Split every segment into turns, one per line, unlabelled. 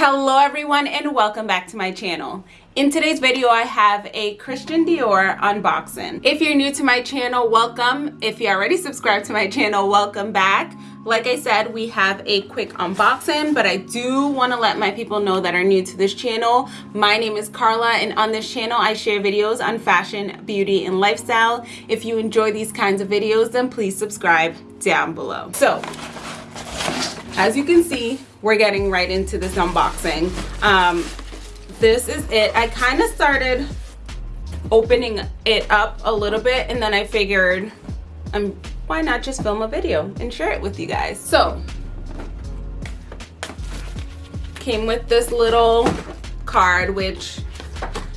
Hello everyone and welcome back to my channel. In today's video I have a Christian Dior unboxing. If you're new to my channel, welcome. If you already subscribed to my channel, welcome back. Like I said, we have a quick unboxing, but I do want to let my people know that are new to this channel. My name is Carla and on this channel I share videos on fashion, beauty, and lifestyle. If you enjoy these kinds of videos, then please subscribe down below. So, as you can see, we're getting right into this unboxing. Um, this is it. I kind of started opening it up a little bit and then I figured um, why not just film a video and share it with you guys. So, came with this little card which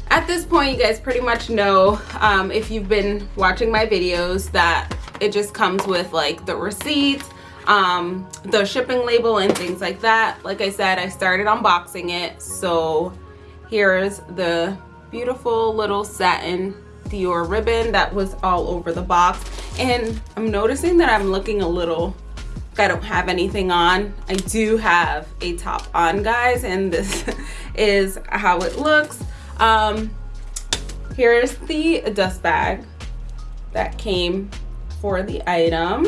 at this point you guys pretty much know um, if you've been watching my videos that it just comes with like the receipt um the shipping label and things like that. Like i said i started unboxing it. So here's the beautiful little satin dior ribbon that was all over the box. And i'm noticing that i'm looking a little i don't have anything on. I do have a top on guys and this is how it looks. Um here's the dust bag that came for the item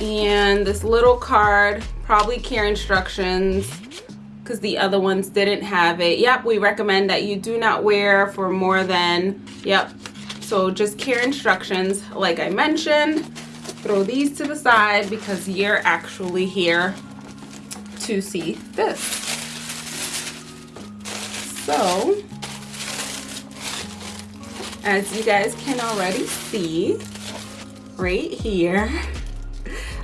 and this little card probably care instructions because the other ones didn't have it. Yep we recommend that you do not wear for more than yep. So just care instructions like i mentioned throw these to the side because you're actually here to see this. So as you guys can already see right here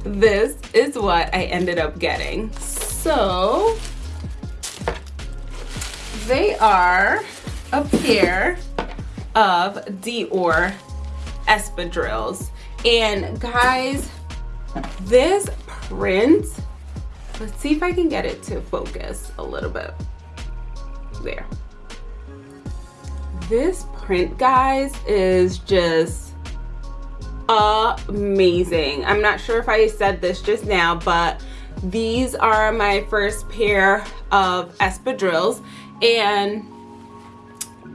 this is what I ended up getting. So they are a pair of Dior espadrilles. And guys, this print, let's see if I can get it to focus a little bit. There. This print, guys, is just amazing. I'm not sure if I said this just now, but these are my first pair of espadrilles and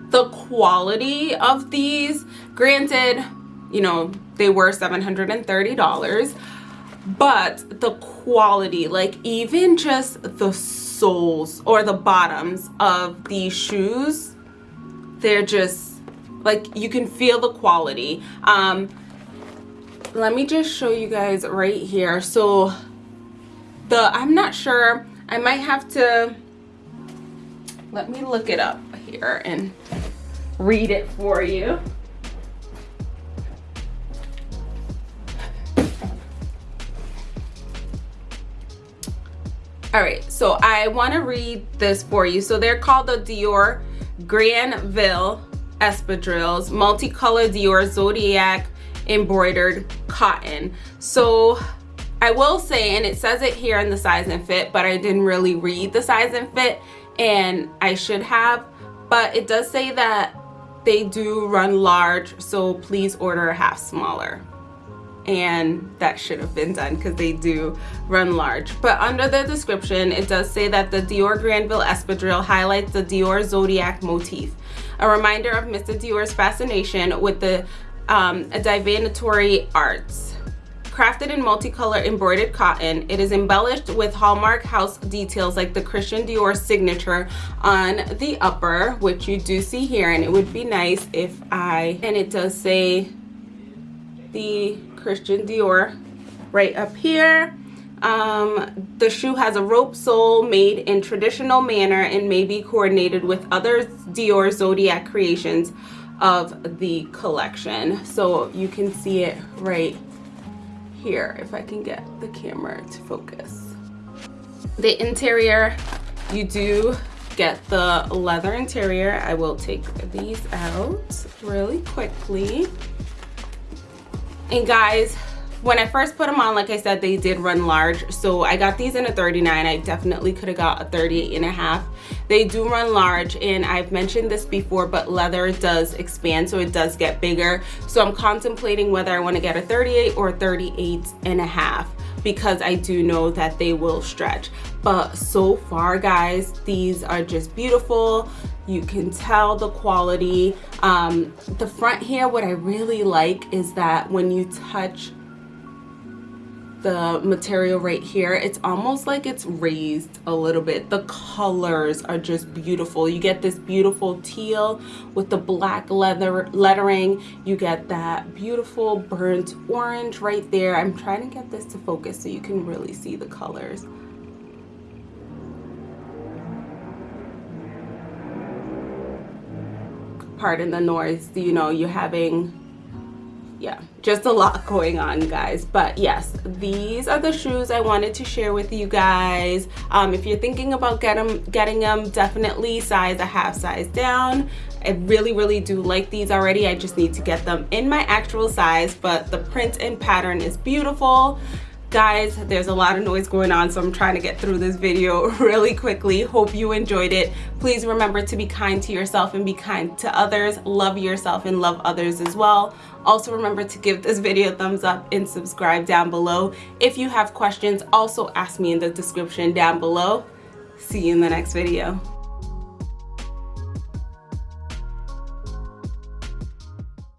the quality of these, granted, you know, they were $730, but the quality, like even just the soles or the bottoms of these shoes, they're just like you can feel the quality. Um, let me just show you guys right here. So the i'm not sure. I might have to let me look it up here and read it for you. All right so i want to read this for you. So they're called the dior granville espadrilles multicolored dior zodiac embroidered cotton. So I will say and it says it here in the size and fit but I didn't really read the size and fit and I should have but it does say that they do run large so please order a half smaller. And that should have been done because they do run large. But under the description it does say that the Dior Granville espadrille highlights the Dior zodiac motif. A reminder of Mr. Dior's fascination with the um, a divinatory arts. Crafted in multicolor embroidered cotton, it is embellished with hallmark house details like the Christian Dior signature on the upper, which you do see here, and it would be nice if I, and it does say the Christian Dior right up here. Um, the shoe has a rope sole made in traditional manner and may be coordinated with other Dior Zodiac creations of the collection so you can see it right here if I can get the camera to focus the interior you do get the leather interior I will take these out really quickly and guys when I first put them on, like I said, they did run large. So I got these in a 39. I definitely could have got a 38 and a half. They do run large and I've mentioned this before, but leather does expand, so it does get bigger. So I'm contemplating whether I want to get a 38 or a 38 and a half. because I do know that they will stretch but so far guys these are just beautiful you can tell the quality um, the front here what I really like is that when you touch the material right here it's almost like it's raised a little bit. The colors are just beautiful. You get this beautiful teal with the black leather lettering. You get that beautiful burnt orange right there. I'm trying to get this to focus so you can really see the colors. Pardon the noise you know you're having yeah just a lot going on guys. But yes these are the shoes i wanted to share with you guys. Um, if you're thinking about get them, getting them definitely size a half size down. I really really do like these already. I just need to get them in my actual size but the print and pattern is beautiful guys there's a lot of noise going on so i'm trying to get through this video really quickly. Hope you enjoyed it. Please remember to be kind to yourself and be kind to others. Love yourself and love others as well. Also remember to give this video a thumbs up and subscribe down below. If you have questions also ask me in the description down below. See you in the next video